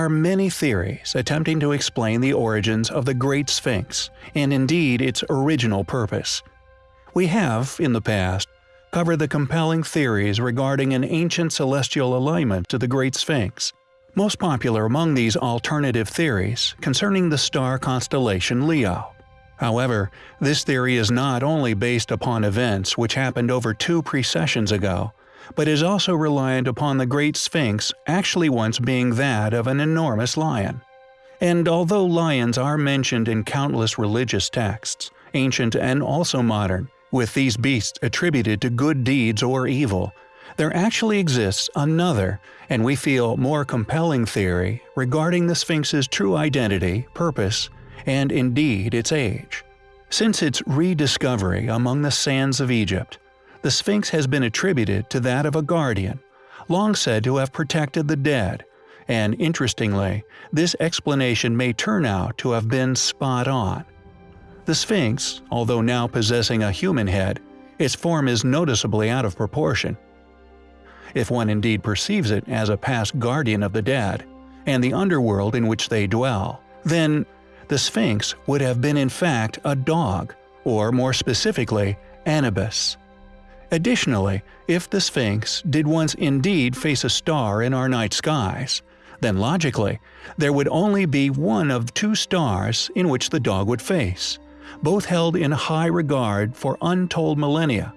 are many theories attempting to explain the origins of the Great Sphinx, and indeed its original purpose. We have, in the past, covered the compelling theories regarding an ancient celestial alignment to the Great Sphinx. Most popular among these alternative theories concerning the star constellation Leo. However, this theory is not only based upon events which happened over two precessions ago, but is also reliant upon the Great Sphinx actually once being that of an enormous lion. And although lions are mentioned in countless religious texts, ancient and also modern, with these beasts attributed to good deeds or evil, there actually exists another, and we feel more compelling theory regarding the Sphinx's true identity, purpose, and indeed its age. Since its rediscovery among the sands of Egypt, the Sphinx has been attributed to that of a guardian, long said to have protected the dead, and interestingly, this explanation may turn out to have been spot on. The Sphinx, although now possessing a human head, its form is noticeably out of proportion. If one indeed perceives it as a past guardian of the dead, and the underworld in which they dwell, then the Sphinx would have been in fact a dog, or more specifically, Anubis. Additionally, if the Sphinx did once indeed face a star in our night skies, then logically, there would only be one of two stars in which the dog would face, both held in high regard for untold millennia,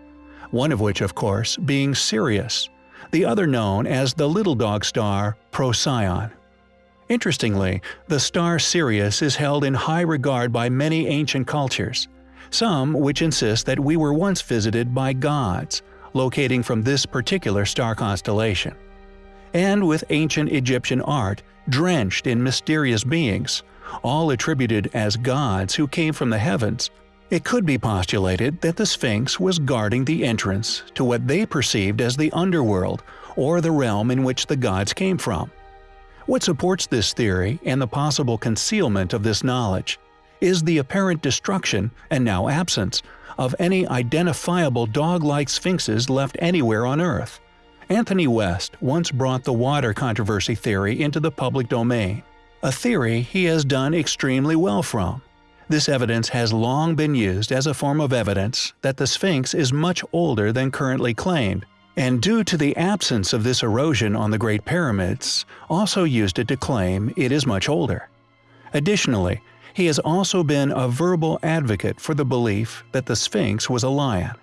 one of which of course being Sirius, the other known as the little dog star Procyon. Interestingly, the star Sirius is held in high regard by many ancient cultures, some which insist that we were once visited by gods, locating from this particular star constellation. And with ancient Egyptian art drenched in mysterious beings, all attributed as gods who came from the heavens, it could be postulated that the Sphinx was guarding the entrance to what they perceived as the underworld or the realm in which the gods came from. What supports this theory and the possible concealment of this knowledge is the apparent destruction, and now absence, of any identifiable dog-like sphinxes left anywhere on Earth. Anthony West once brought the water controversy theory into the public domain, a theory he has done extremely well from. This evidence has long been used as a form of evidence that the Sphinx is much older than currently claimed, and due to the absence of this erosion on the Great Pyramids, also used it to claim it is much older. Additionally, he has also been a verbal advocate for the belief that the Sphinx was a lion.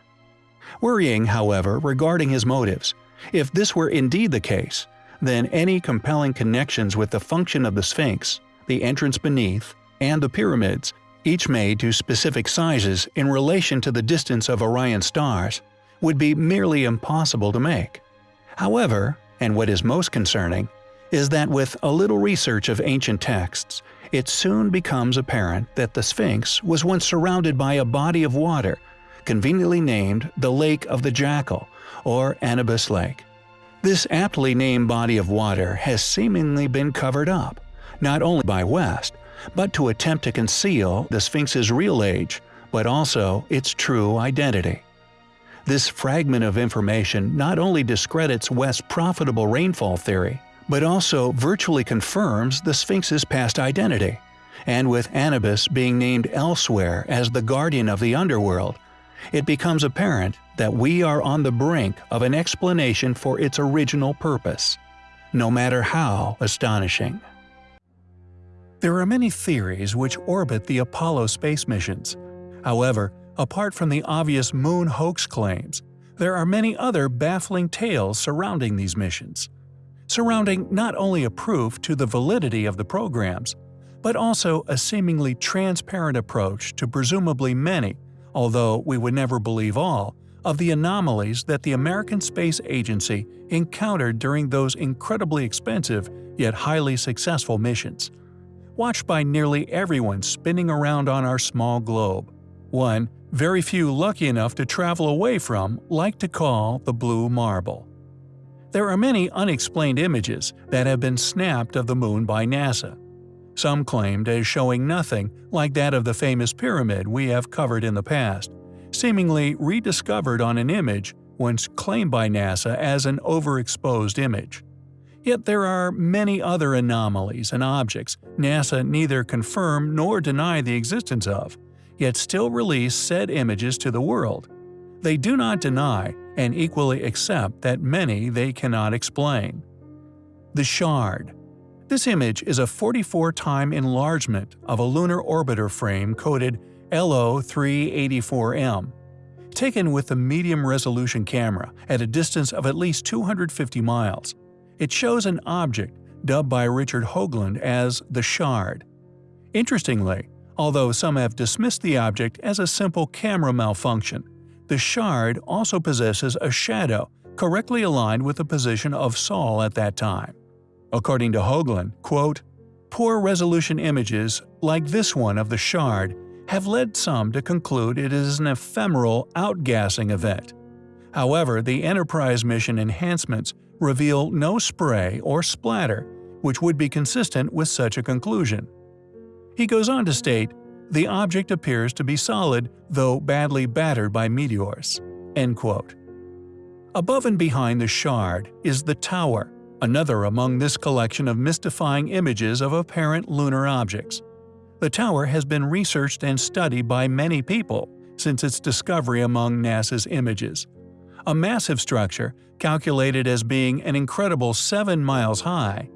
Worrying, however, regarding his motives, if this were indeed the case, then any compelling connections with the function of the Sphinx, the entrance beneath, and the pyramids, each made to specific sizes in relation to the distance of Orion stars, would be merely impossible to make. However, and what is most concerning, is that with a little research of ancient texts, it soon becomes apparent that the Sphinx was once surrounded by a body of water, conveniently named the Lake of the Jackal, or Anubis Lake. This aptly named body of water has seemingly been covered up, not only by West, but to attempt to conceal the Sphinx's real age, but also its true identity. This fragment of information not only discredits West's profitable rainfall theory, but also virtually confirms the Sphinx's past identity. And with Anubis being named elsewhere as the guardian of the underworld, it becomes apparent that we are on the brink of an explanation for its original purpose, no matter how astonishing. There are many theories which orbit the Apollo space missions. However, apart from the obvious moon hoax claims, there are many other baffling tales surrounding these missions surrounding not only a proof to the validity of the programs, but also a seemingly transparent approach to presumably many, although we would never believe all, of the anomalies that the American Space Agency encountered during those incredibly expensive yet highly successful missions. Watched by nearly everyone spinning around on our small globe. One, very few lucky enough to travel away from, like to call the Blue Marble. There are many unexplained images that have been snapped of the Moon by NASA. Some claimed as showing nothing like that of the famous pyramid we have covered in the past, seemingly rediscovered on an image once claimed by NASA as an overexposed image. Yet there are many other anomalies and objects NASA neither confirm nor deny the existence of, yet still release said images to the world. They do not deny and equally accept that many they cannot explain. The Shard This image is a 44-time enlargement of a lunar orbiter frame coded LO384M, taken with a medium-resolution camera at a distance of at least 250 miles. It shows an object dubbed by Richard Hoagland as the Shard. Interestingly, although some have dismissed the object as a simple camera malfunction, the Shard also possesses a shadow correctly aligned with the position of Sol at that time. According to Hoagland, quote, Poor resolution images, like this one of the Shard, have led some to conclude it is an ephemeral outgassing event. However, the Enterprise mission enhancements reveal no spray or splatter, which would be consistent with such a conclusion. He goes on to state, the object appears to be solid, though badly battered by meteors. End quote. Above and behind the shard is the tower, another among this collection of mystifying images of apparent lunar objects. The tower has been researched and studied by many people since its discovery among NASA's images. A massive structure, calculated as being an incredible 7 miles high,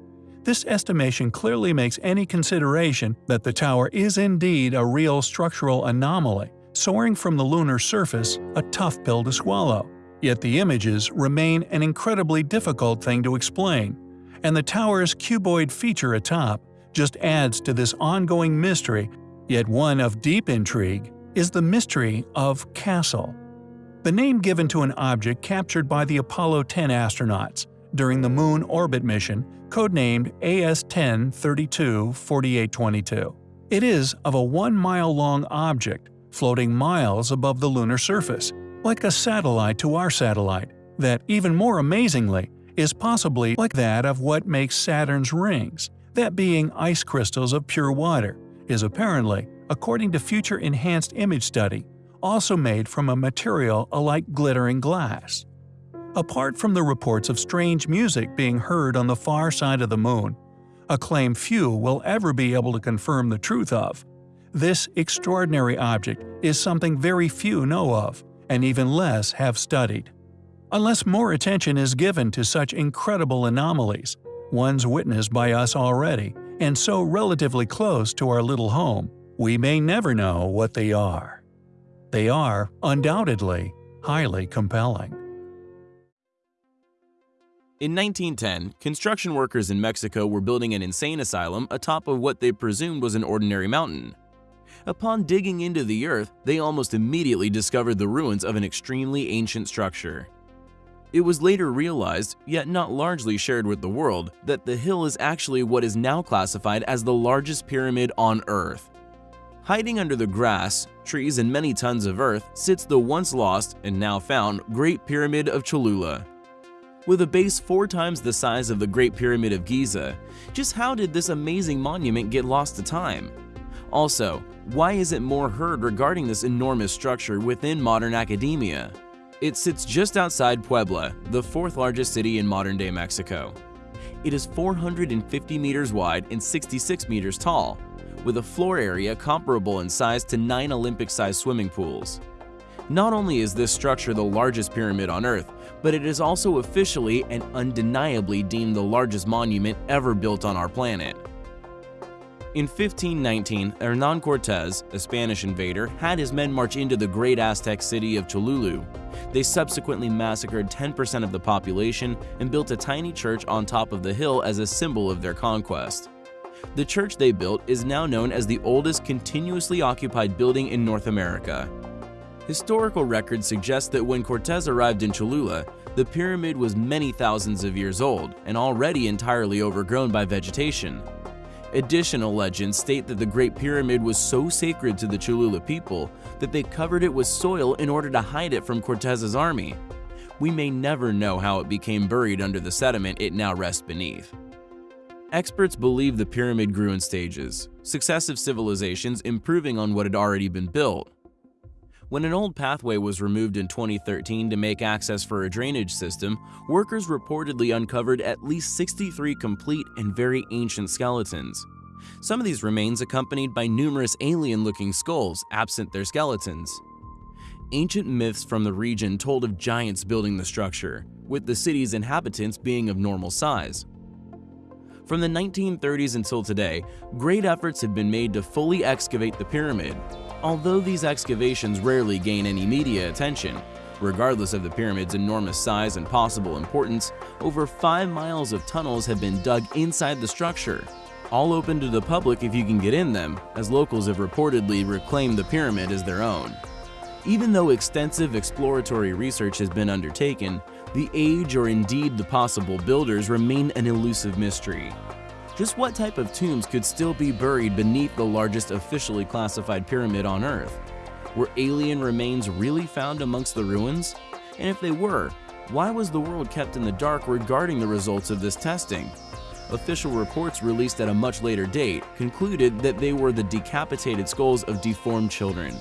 this estimation clearly makes any consideration that the tower is indeed a real structural anomaly, soaring from the lunar surface a tough pill to swallow. Yet the images remain an incredibly difficult thing to explain, and the tower's cuboid feature atop just adds to this ongoing mystery, yet one of deep intrigue, is the mystery of Castle. The name given to an object captured by the Apollo 10 astronauts during the Moon orbit mission, codenamed AS-10-32-4822. It is of a one-mile-long object floating miles above the lunar surface, like a satellite to our satellite, that, even more amazingly, is possibly like that of what makes Saturn's rings, that being ice crystals of pure water, is apparently, according to future enhanced image study, also made from a material alike glittering glass. Apart from the reports of strange music being heard on the far side of the moon, a claim few will ever be able to confirm the truth of, this extraordinary object is something very few know of, and even less have studied. Unless more attention is given to such incredible anomalies, ones witnessed by us already, and so relatively close to our little home, we may never know what they are. They are, undoubtedly, highly compelling. In 1910, construction workers in Mexico were building an insane asylum atop of what they presumed was an ordinary mountain. Upon digging into the earth, they almost immediately discovered the ruins of an extremely ancient structure. It was later realized, yet not largely shared with the world, that the hill is actually what is now classified as the largest pyramid on Earth. Hiding under the grass, trees, and many tons of earth sits the once lost and now found Great Pyramid of Cholula. With a base four times the size of the Great Pyramid of Giza, just how did this amazing monument get lost to time? Also, why isn't more heard regarding this enormous structure within modern academia? It sits just outside Puebla, the fourth largest city in modern-day Mexico. It is 450 meters wide and 66 meters tall, with a floor area comparable in size to nine Olympic-sized swimming pools. Not only is this structure the largest pyramid on Earth, but it is also officially and undeniably deemed the largest monument ever built on our planet. In 1519, Hernan Cortez, a Spanish invader, had his men march into the great Aztec city of Cholula. They subsequently massacred 10% of the population and built a tiny church on top of the hill as a symbol of their conquest. The church they built is now known as the oldest continuously occupied building in North America. Historical records suggest that when Cortez arrived in Cholula, the pyramid was many thousands of years old and already entirely overgrown by vegetation. Additional legends state that the Great Pyramid was so sacred to the Cholula people that they covered it with soil in order to hide it from Cortez's army. We may never know how it became buried under the sediment it now rests beneath. Experts believe the pyramid grew in stages, successive civilizations improving on what had already been built. When an old pathway was removed in 2013 to make access for a drainage system, workers reportedly uncovered at least 63 complete and very ancient skeletons. Some of these remains accompanied by numerous alien-looking skulls absent their skeletons. Ancient myths from the region told of giants building the structure, with the city's inhabitants being of normal size. From the 1930s until today, great efforts have been made to fully excavate the pyramid, although these excavations rarely gain any media attention. Regardless of the pyramid's enormous size and possible importance, over 5 miles of tunnels have been dug inside the structure, all open to the public if you can get in them, as locals have reportedly reclaimed the pyramid as their own. Even though extensive exploratory research has been undertaken, the age or indeed the possible builders remain an elusive mystery. Just what type of tombs could still be buried beneath the largest officially classified pyramid on Earth? Were alien remains really found amongst the ruins? And if they were, why was the world kept in the dark regarding the results of this testing? Official reports released at a much later date concluded that they were the decapitated skulls of deformed children.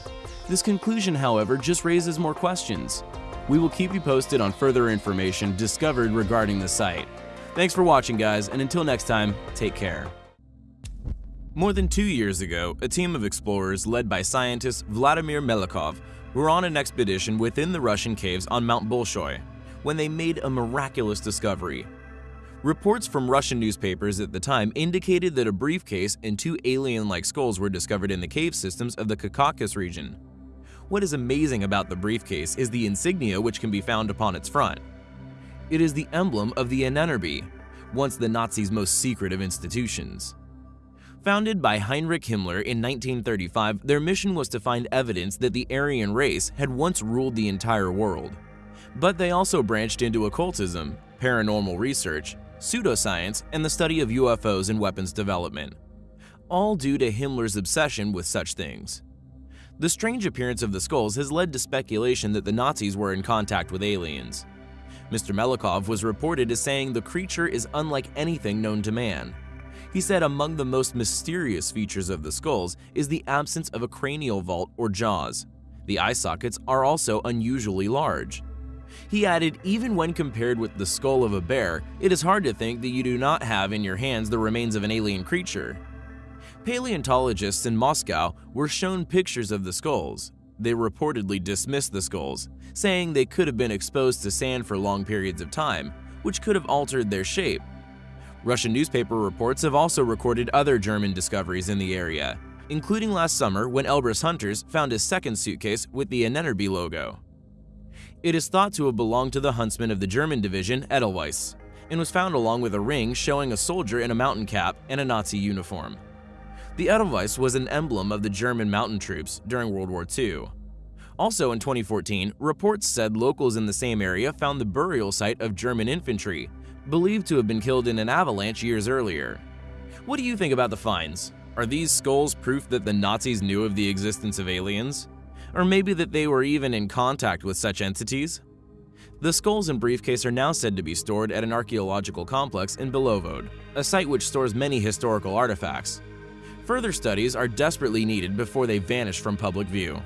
This conclusion, however, just raises more questions. We will keep you posted on further information discovered regarding the site. Thanks for watching guys, and until next time, take care. More than two years ago, a team of explorers led by scientist Vladimir Melikov were on an expedition within the Russian caves on Mount Bolshoi when they made a miraculous discovery. Reports from Russian newspapers at the time indicated that a briefcase and two alien-like skulls were discovered in the cave systems of the Caucasus region. What is amazing about the briefcase is the insignia which can be found upon its front. It is the emblem of the Ahnenerbe, once the Nazis' most secret of institutions. Founded by Heinrich Himmler in 1935, their mission was to find evidence that the Aryan race had once ruled the entire world. But they also branched into occultism, paranormal research, pseudoscience, and the study of UFOs and weapons development. All due to Himmler's obsession with such things. The strange appearance of the skulls has led to speculation that the Nazis were in contact with aliens. Mr. Melikov was reported as saying the creature is unlike anything known to man. He said among the most mysterious features of the skulls is the absence of a cranial vault or jaws. The eye sockets are also unusually large. He added, even when compared with the skull of a bear, it is hard to think that you do not have in your hands the remains of an alien creature. Paleontologists in Moscow were shown pictures of the skulls. They reportedly dismissed the skulls, saying they could have been exposed to sand for long periods of time, which could have altered their shape. Russian newspaper reports have also recorded other German discoveries in the area, including last summer when Elbrus hunters found a second suitcase with the Ahnenerbe logo. It is thought to have belonged to the huntsman of the German division Edelweiss, and was found along with a ring showing a soldier in a mountain cap and a Nazi uniform. The Edelweiss was an emblem of the German mountain troops during World War II. Also in 2014, reports said locals in the same area found the burial site of German infantry, believed to have been killed in an avalanche years earlier. What do you think about the finds? Are these skulls proof that the Nazis knew of the existence of aliens? Or maybe that they were even in contact with such entities? The skulls and briefcase are now said to be stored at an archaeological complex in Belovod, a site which stores many historical artifacts, Further studies are desperately needed before they vanish from public view.